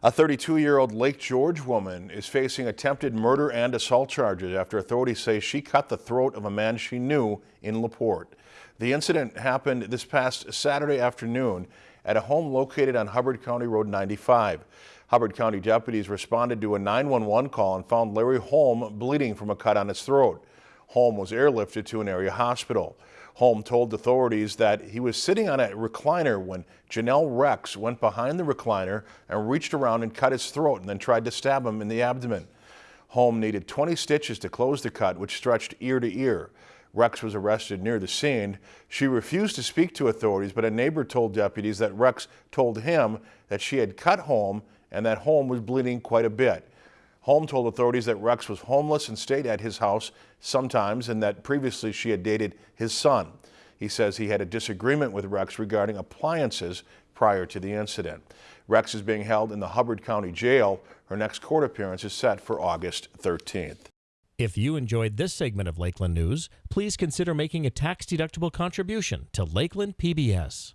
A 32-year-old Lake George woman is facing attempted murder and assault charges after authorities say she cut the throat of a man she knew in LaPorte. The incident happened this past Saturday afternoon at a home located on Hubbard County Road 95. Hubbard County deputies responded to a 911 call and found Larry Holm bleeding from a cut on his throat. Holm was airlifted to an area hospital. Holm told authorities that he was sitting on a recliner when Janelle Rex went behind the recliner and reached around and cut his throat and then tried to stab him in the abdomen. Holm needed 20 stitches to close the cut, which stretched ear to ear. Rex was arrested near the scene. She refused to speak to authorities, but a neighbor told deputies that Rex told him that she had cut Holm and that Holm was bleeding quite a bit. Holm told authorities that Rex was homeless and stayed at his house sometimes and that previously she had dated his son. He says he had a disagreement with Rex regarding appliances prior to the incident. Rex is being held in the Hubbard County Jail. Her next court appearance is set for August 13th. If you enjoyed this segment of Lakeland News, please consider making a tax-deductible contribution to Lakeland PBS.